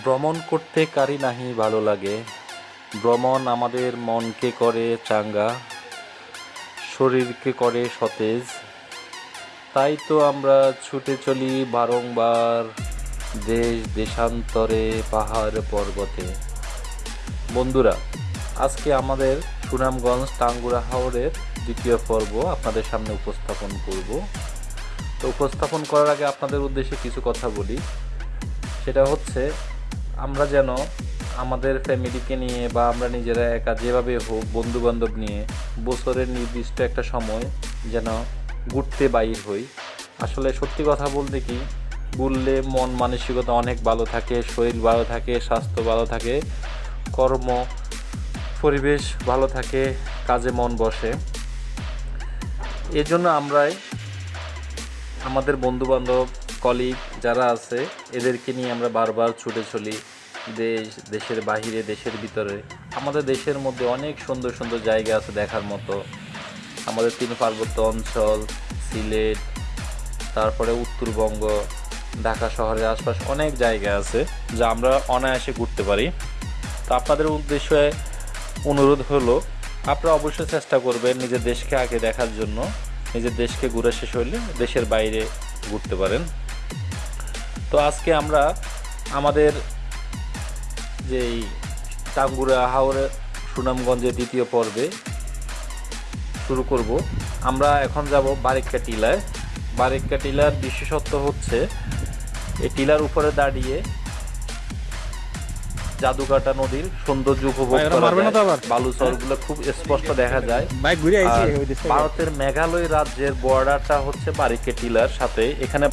ভ্রমণ করতে কারি নাহি ভালো লাগে। ভ্রমণ আমাদের মনকে করে চাঙ্গা, শরীরকে করে সতেজ। তাই তো আমরা ছুটে চলি বারংবার দেশ দেশান্তরে পাহাড় পর্বতে। বন্ধুরা, আজকে আমাদের সুনামগঞ্জ টাঙ্গুরা হাওরের দ্বিতীয় পর্ব আপনাদের সামনে উপস্থাপন করব। তো উপস্থাপন করার আগে আপনাদের উদ্দেশ্যে কিছু কথা বলি। সেটা হচ্ছে আমরা যেন আমাদের ফ্যামিলিকে নিয়ে বা আমরা নিজেরা একা যেভাবে হোক বন্ধু বান্ধব নিয়ে বছরের নির্দিষ্ট একটা সময় যেন ঘুরতে বাইর হই। আসলে সত্যি কথা বলতে কি, ঘুরলে মন মানসিকতা অনেক ভালো থাকে, শরীর ভালো থাকে, স্বাস্থ্য ভালো থাকে, কর্ম, পরিবেশ ভালো থাকে, কাজে মন বসে। এজন্য আমরাই আমাদের বন্ধু বান্ধব কলিগ যারা আছে, এদেরকে নিয়ে আমরা বারবার ছুটে চলি দেশ, দেশের বাহিরে, দেশের ভিতরে। আমাদের দেশের মধ্যে অনেক সুন্দর সুন্দর জায়গা আছে দেখার মতো। আমাদের তিন পার্বত্য অঞ্চল, সিলেট, তারপরে উত্তরবঙ্গ, ঢাকা শহরের আশপাশ অনেক জায়গা আছে যা আমরা অনায়াসে ঘুরতে পারি। তো আপনাদের উদ্দেশ্যে অনুরোধ হলো, আপনারা অবশ্যই চেষ্টা করবেন নিজের দেশকে আগে দেখার জন্য। নিজের দেশকে ঘুরে শেষ হইলে দেশের বাইরে ঘুরতে পারেন। তো আজকে আমরা আমাদের যেই টাঙ্গুরা হাওড়ে সুনামগঞ্জের দ্বিতীয় পর্বে শুরু করব। আমরা এখন যাব বারিক্কা টিলায়। বারিক্কা টিলার বিশেষত্ব হচ্ছে, এই টিলার উপরে দাঁড়িয়ে জাদুকাটা নদীর সৌন্দর্য উপভোগগুলো করা আবার? বালুচরগুলো খুব স্পষ্ট দেখা যায়। ভারতের মেঘালয় রাজ্যের বর্ডারটা হচ্ছে বারিকে টিলার সাথে এখানে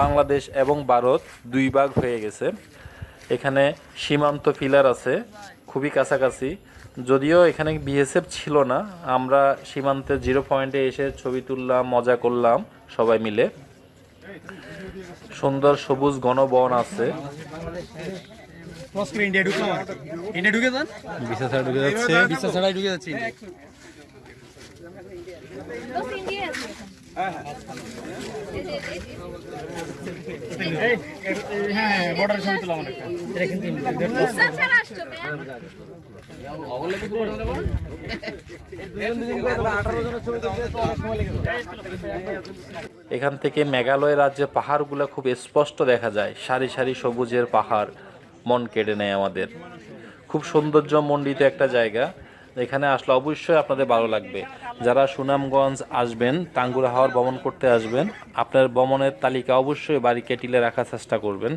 বাংলাদেশ এবং ভারত দুই ভাগ হয়ে গেছে। এখানে সীমান্ত পিলার আছে খুবই কাছাকাছি। যদিও এখানে বিএসএফ ছিল না আমরা সীমান্তের জিরো পয়েন্টে এসে ছবি তুললাম মজা করলাম সবাই মিলে। সুন্দর সবুজ ঘনবন আছে। ক্রস করে ইন্ডিয়া ঢুকলাম ইন্ডিয়া ঢুকে যান? বিসা ছাড়া ঢুকে যাচ্ছে বিসা ছাড়াই ঢুকে যাচ্ছে Dos indias. এখান থেকে মেঘালয় রাজ্যের পাহাড়গুলো খুব স্পষ্ট দেখা যায়। সারি সারি সবুজের পাহাড় মন কেড়ে নেয় আমাদের। খুব সৌন্দর্য মণ্ডিত একটা জায়গা। এখানে আসলে অবশ্যই আপনাদের ভালো লাগবে। যারা সুনামগঞ্জ আসবেন টাঙ্গুরা হাওয়ার ভ্রমণ করতে আসবেন, আপনার ভ্রমণের তালিকা অবশ্যই বাড়ি কেটিলে রাখার চেষ্টা করবেন।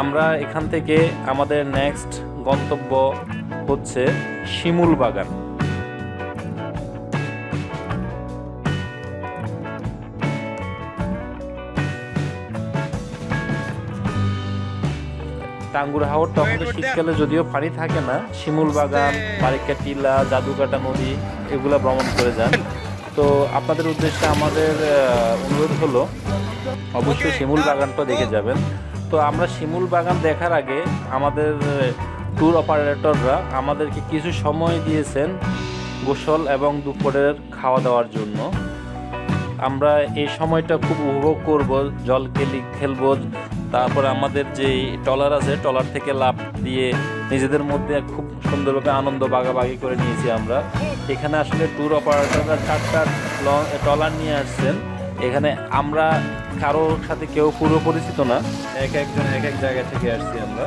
আমরা এখান থেকে আমাদের নেক্সট গন্তব্য হচ্ছে শিমুল বাগান। টাঙ্গুর হাওর তখন শীতকালে যদিও পানি থাকে না শিমুল বাগান বারিকা টিলা জাদুকাটা নদী এগুলো ভ্রমণ করে যান। তো আপনাদের উদ্দেশ্যে আমাদের অনুরোধ হলো অবশ্যই শিমুল বাগানটা দেখে যাবেন। তো আমরা শিমুল বাগান দেখার আগে আমাদের ট্যুর অপারেটররা আমাদেরকে কিছু সময় দিয়েছেন গোসল এবং দুপুরের খাওয়া দাওয়ার জন্য। আমরা এই সময়টা খুব উপভোগ করব, জল খেলি, খেলব। তারপরে আমাদের যে ট্রলার আছে, ট্রলার থেকে লাভ দিয়ে নিজেদের মধ্যে খুব সুন্দরভাবে আনন্দ বাগাবাগি করে নিয়েছি আমরা। এখানে আসলে ট্যুর অপারেটররা চারটা ট্রলার নিয়ে আসছেন। এখানে আমরা কারোর সাথে কেউ পুরো পরিচিত না। এক একজন এক এক জায়গা থেকে আসছি আমরা।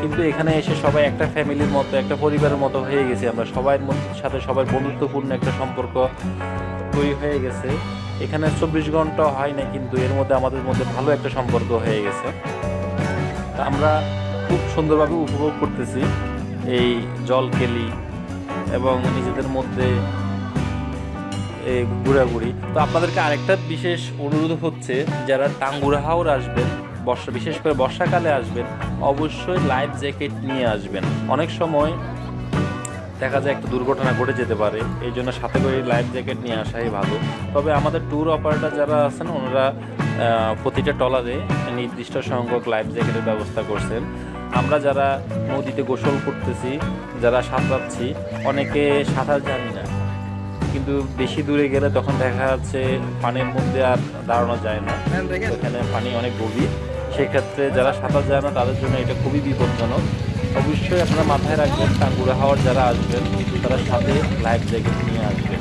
কিন্তু এখানে এসে সবাই একটা ফ্যামিলির মতো একটা পরিবারের মতো হয়ে গেছি আমরা। মধ্যে সাথে সবাই বন্ধুত্বপূর্ণ একটা সম্পর্ক তৈরি হয়ে গেছে। এখানে চব্বিশ ঘণ্টা হয় না কিন্তু এর মধ্যে আমাদের মধ্যে ভালো একটা সম্পর্ক হয়ে গেছে। আমরা খুব সুন্দরভাবে উপভোগ করতেছি এই জল কেলি এবং নিজেদের মধ্যে ঘোরাঘুরি। তো আপনাদেরকে আরেকটা বিশেষ অনুরোধ হচ্ছে, যারা টাঙ্গুরা হাওর আসবেন, বর্ষা, বিশেষ করে বর্ষাকালে আসবেন, অবশ্যই লাইফ জ্যাকেট নিয়ে আসবেন। অনেক সময় দেখা যায় একটা দুর্ঘটনা ঘটে যেতে পারে, এই জন্য সাথে করে লাইফ জ্যাকেট নিয়ে আসাই ভালো। তবে আমাদের ট্যুর অপারেটর যারা আছেন, ওনারা প্রতিটা ট্রলারে নির্দিষ্ট সংখ্যক লাইফ জ্যাকেটের ব্যবস্থা করছেন। আমরা যারা নদীতে গোসল করতেছি, যারা সাঁতরাচ্ছি, অনেকে সাঁতার জানি না। কিন্তু বেশি দূরে গেলে তখন দেখা যাচ্ছে পানির মধ্যে আর দাঁড়ানো যায় না। এখানে পানি অনেক গভীর। সেক্ষেত্রে যারা সাঁতার যায় না তাদের জন্য এটা খুবই বিপজ্জনক। অবশ্যই আপনারা মাথায় রাখবেন টাঙ্গুরা হাওয়ার যারা আসবেন তারা সাথে লাইফ জ্যাকেট নিয়ে আসবেন।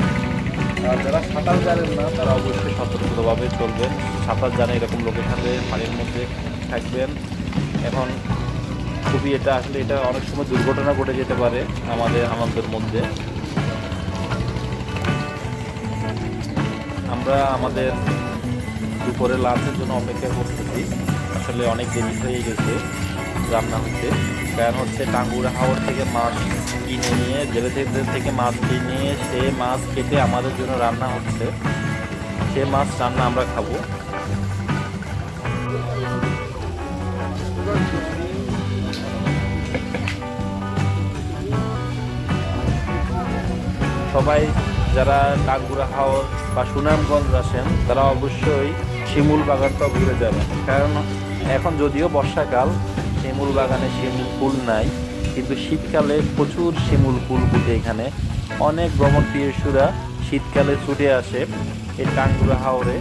আর যারা সাঁতার জানেন না তারা অবশ্যই সতর্কভাবে চলবেন। সাঁতার জানে এরকম লোকের সাথে পানির মধ্যে থাকবেন। এখন খুবই এটা আসলে এটা অনেক সময় দুর্ঘটনা ঘটে যেতে পারে আমাদের আমাদের মধ্যে। আমরা আমাদের দুপুরে লাঞ্চের জন্য অপেক্ষা করতেছি। আসলে অনেক দেরি হয়ে গেছে রান্না হচ্ছে। কারণ হচ্ছে টাঙ্গুরা হাওর থেকে মাছ কিনে নিয়ে জেলে থেকে মাছ কিনে, সে মাছ কেটে আমাদের জন্য রান্না হচ্ছে। সে মাছ রান্না আমরা খাব। সবাই যারা টাঙ্গুরা হাওর বা সুনামগঞ্জ আসেন, তারা অবশ্যই শিমুল বাগানটা ঘুরে যাবেন। কারণ এখন যদিও বর্ষাকাল, শিমুল বাগানে শিমুল ফুল নাই, কিন্তু শীতকালে প্রচুর শিমুল ফুল ফুটে এখানে। অনেক ভ্রমণ প্রিয়সুরা শীতকালে ছুটে আসে এই টাঙ্গুরা হাওরে।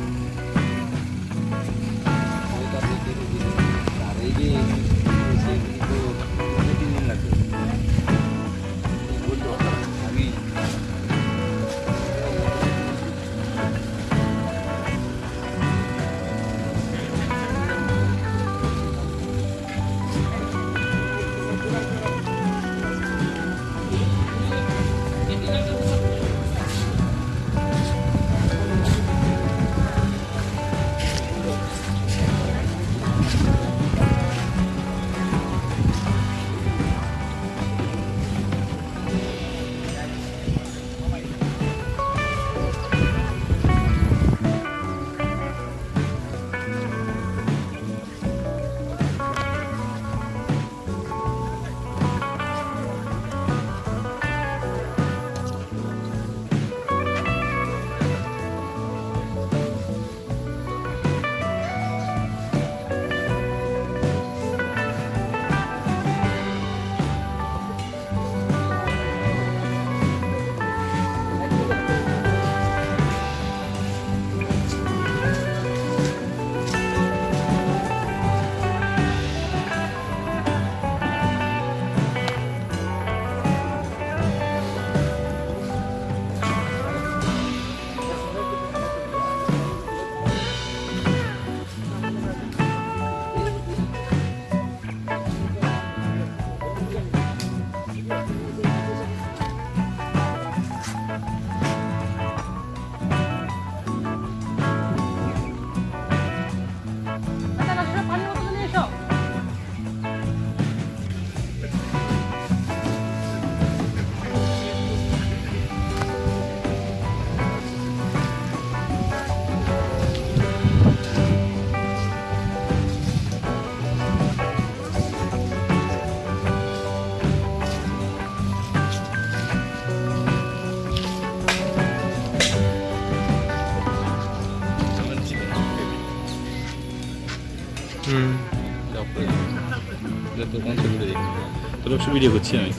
তবে অবশ্য ভিডিও করছি আমি।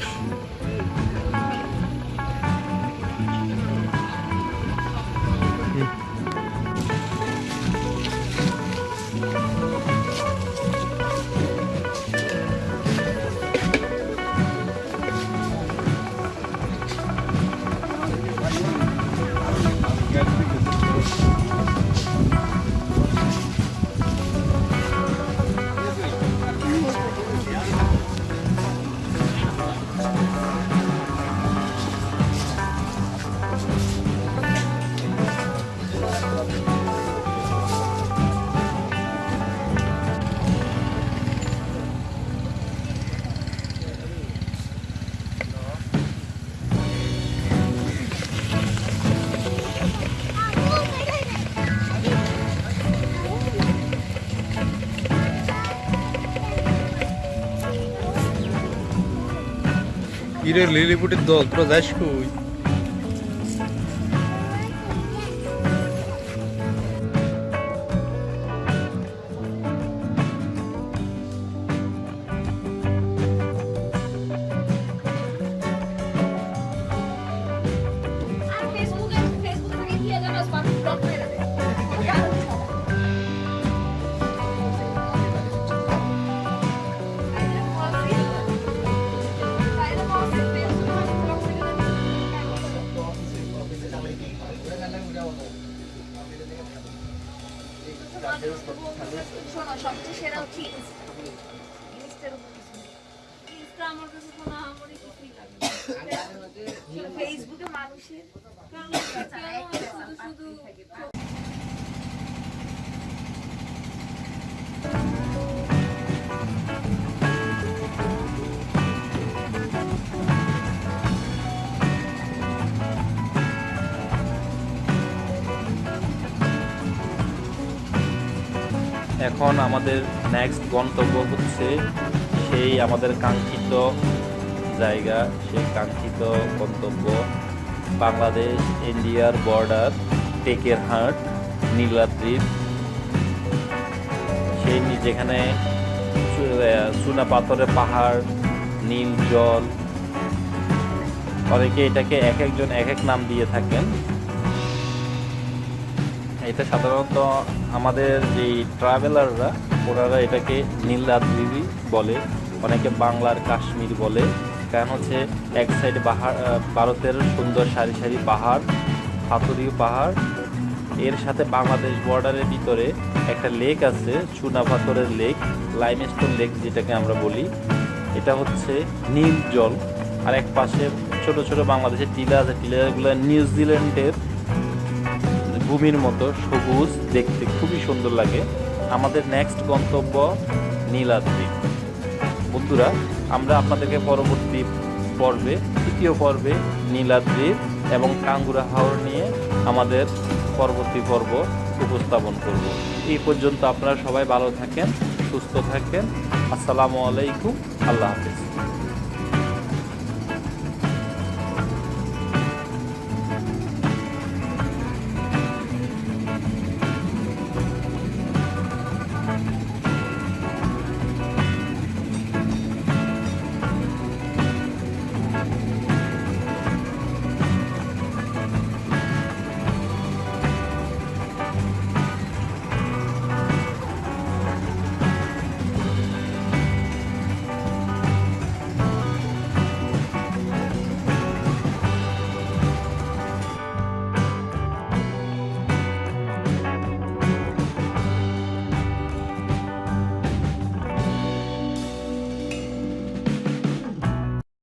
ইরের লিলিপুটের দল তোরা যাস কই এখন আমাদের নেক্সট গন্তব্য হচ্ছে সেই আমাদের কাঙ্ক্ষিত জায়গা, সেই কাঙ্ক্ষিত গন্তব্য, বাংলাদেশ, ইন্ডিয়ার বর্ডার টেকেরহাট নীলাদ্রিপ সেই নি- যেখানে চুনা পাথরের পাহাড়, নীল জল। অনেকে এটাকে এক একজন এক এক নাম দিয়ে থাকেন। এটা সাধারণত আমাদের যে ট্রাভেলাররা ওনারা এটাকে নীলাদ্রি বলে, অনেকে বাংলার কাশ্মীর বলে। কারণ হচ্ছে এক সাইড পাহাড় ভারতের সুন্দর সারি সারি পাহাড়, পাথরীয় পাহাড় এর সাথে বাংলাদেশ বর্ডারের ভিতরে একটা লেক আছে চুনা পাথরের লেক লাইমস্টোন লেক যেটাকে আমরা বলি। এটা হচ্ছে নীল জল। আর এক পাশে ছোট ছোট বাংলাদেশের টিলা আছে, টিলাগুলো নিউজিল্যান্ডের ভূমির মতো, সবুজ দেখতে, খুবই সুন্দর লাগে। আমাদের নেক্সট গন্তব্য নীলাদ্রি। বন্ধুরা, আমরা আপনাদেরকে পরবর্তী পর্বে, তৃতীয় পর্বে নীলাদ্রির এবং কাঙ্গুরা হাওর নিয়ে আমাদের পরবর্তী পর্ব উপস্থাপন করব। এই পর্যন্ত আপনারা সবাই ভালো থাকেন, সুস্থ থাকেন। আসসালামু আলাইকুম, আল্লাহ হাফিজ।